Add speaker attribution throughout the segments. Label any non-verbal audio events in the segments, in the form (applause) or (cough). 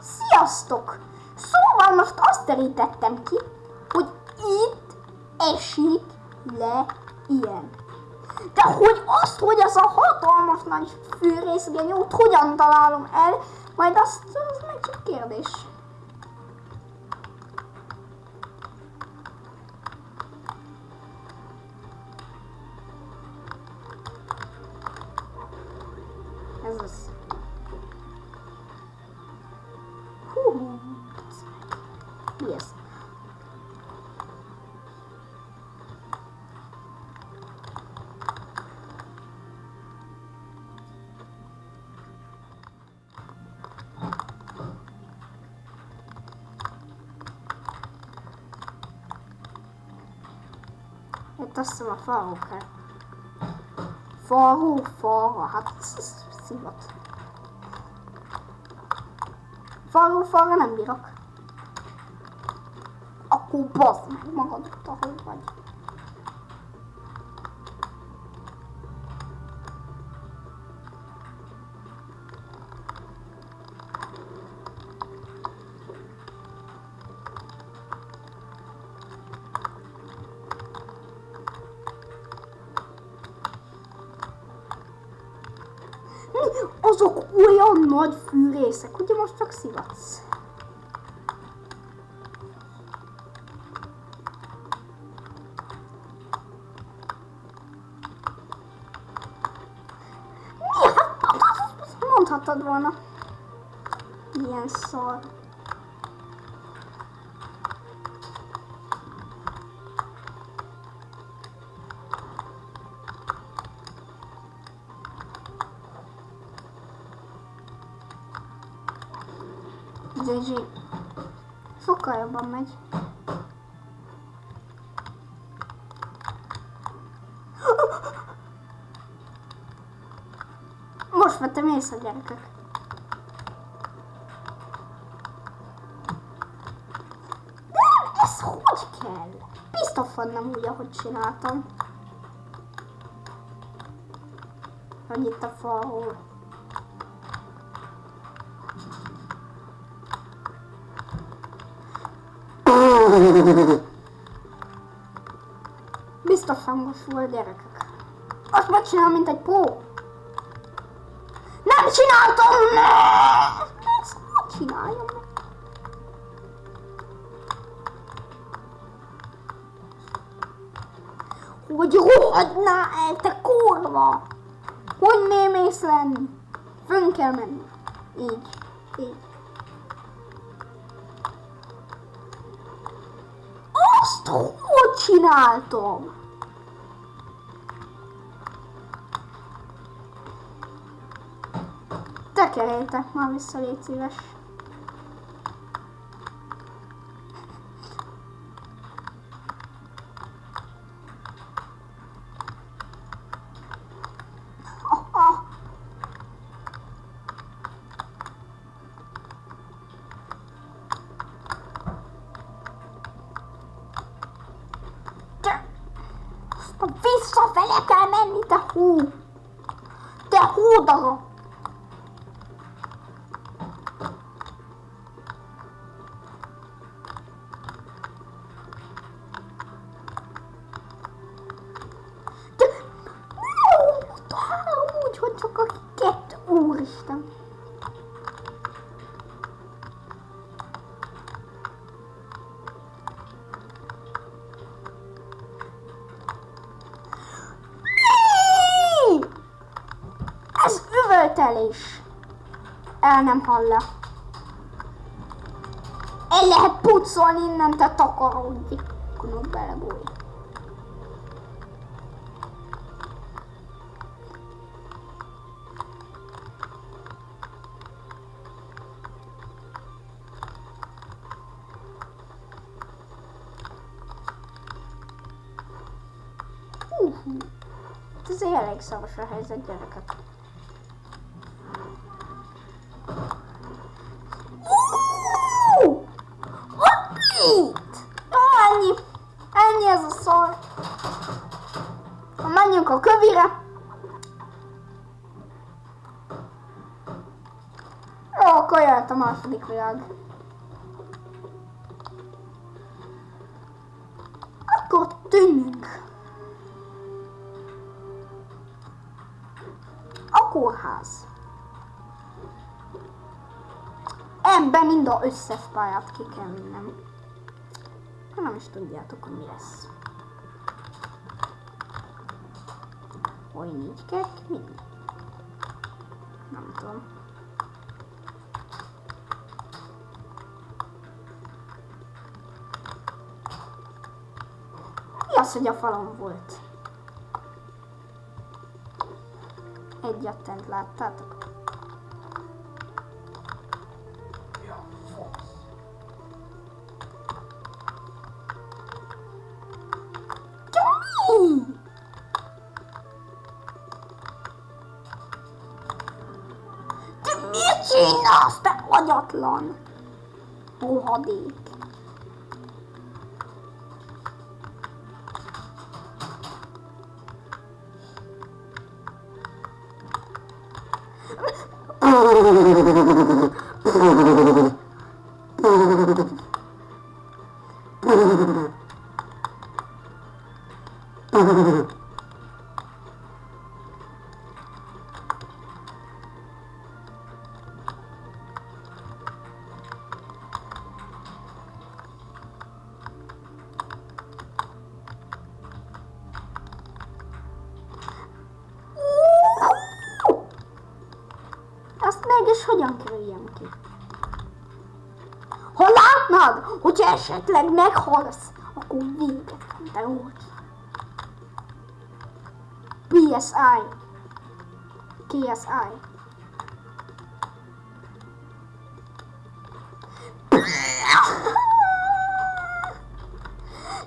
Speaker 1: Sziasztok! Szóval most azt terítettem ki, hogy itt esik le ilyen. De hogy azt, hogy az a hatalmas nagy fűrészgenyót hogyan találom el, majd azt, az meg csak kérdés. Hiszem a faló kell. Faló, falra, hát ez, szivat. Faló, falra nem bírok. Akkor bazd meg magadat, ahogy vagy. Azok olyan nagy fűrészek, ugye most csak szivatsz. Mi? Hát mondhatod volna. Milyen szar. GG. Sokkal jobban megy. Most vettem észre, gyerekek. Nem, ez hogy kell? Biztos nem úgy, ahogy csináltam. Hogy itt a falhol. Biztos hangos volt gyerekek. Azt megcsinálom, mint egy pó. Nem csináltam! Ezt hogy csináljam? Hogy rohadná el, te kurva! Hogy nem mész lenni? Fönn kell menni. Így. Így. Azt hogy csináltam? Tekerjétek már vissza, légy szíves. Azt visszafele kell menni, te hú! Te hú üvöltelés. El nem halla. El lehet pucolni innen, te takarodj. Kunok belebúj. Hú. Hát Ez elég szaros a helyzet, gyerekek. Jó, akkor jöhet a kórház. Ebben mind a összes pályát ki kell vinnem. Ha nem is tudjátok, hogy mi lesz. Hogy így kell kivinni? Nem tudom. Az, hogy a falon volt? Láttátok?
Speaker 2: Fasz.
Speaker 1: De mi? Te mit csinálsz, te agyatlan? Rohadék. Azt (laughs) hogyan kerüljem ki? Ha látnád, hogy esetleg meghalsz, akkor véget te úgy. PSI. KSI.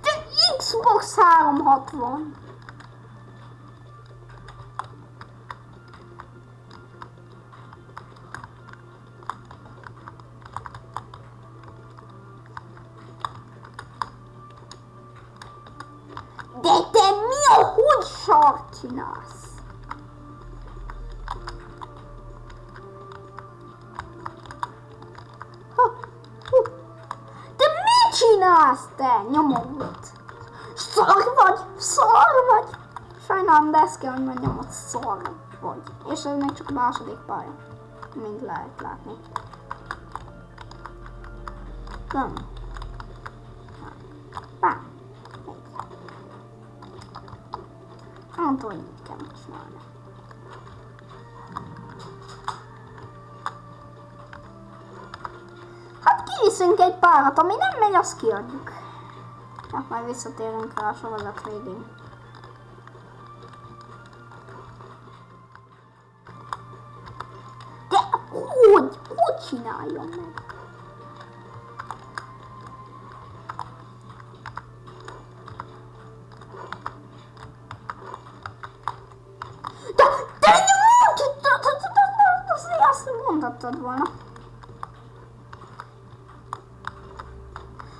Speaker 1: De Xbox 360. hogy sart csinálsz? Te mit csinálsz te, nyomorult? Szar vagy, szar vagy. Sajnálom, de ezt kell, hogy mondjam, hogy szar vagy. És ez még csak a második pálya. Mind lehet látni. Nem. Nem tudom, hogy kell csinálni. Hát kiviszünk egy párat, ami nem megy, azt kiadjuk. Hát majd visszatérünk rá a sorozat végén. De hogy? Hogy csináljon meg? De, de nyomod! Azért azt mondhattad volna.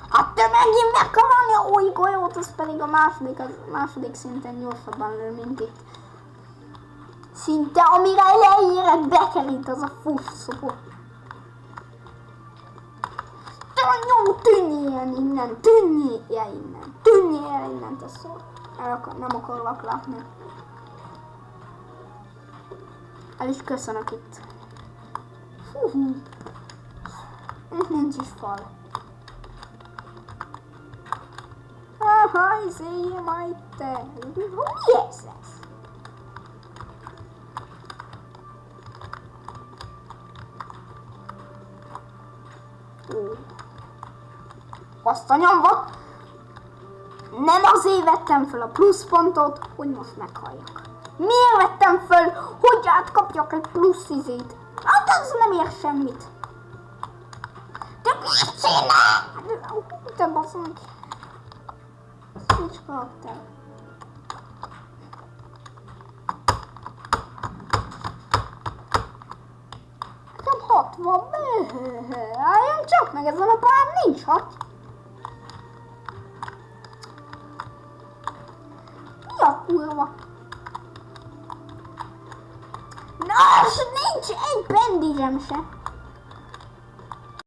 Speaker 1: Hát te megint meg kell venni a új golyót, az pedig a második, az második szinten gyorsabban lő, mint itt. Szinte amire leérek bekerít az a fusszó. Te nyom, tűnjél innen, tűnjél innen, tűnjél innen, te szó. El akar, nem akarlak látni. El is köszönök itt. Itt nincs is fal. Aha, izéje majd te. Mi ez ez? Ó. Azt a nyomva. Nem azért vettem fel a pluszpontot, hogy most meghalljak. Miért vettem föl, hogy átkapjak egy plusz izét? Hát az nem ér semmit. De mit csinál? Te baszom. Switch karakter. Nekem hat van. Álljam csak meg ezen a pályán nincs hat. Mi a kurva? Na, és nincs egy pendizsem se.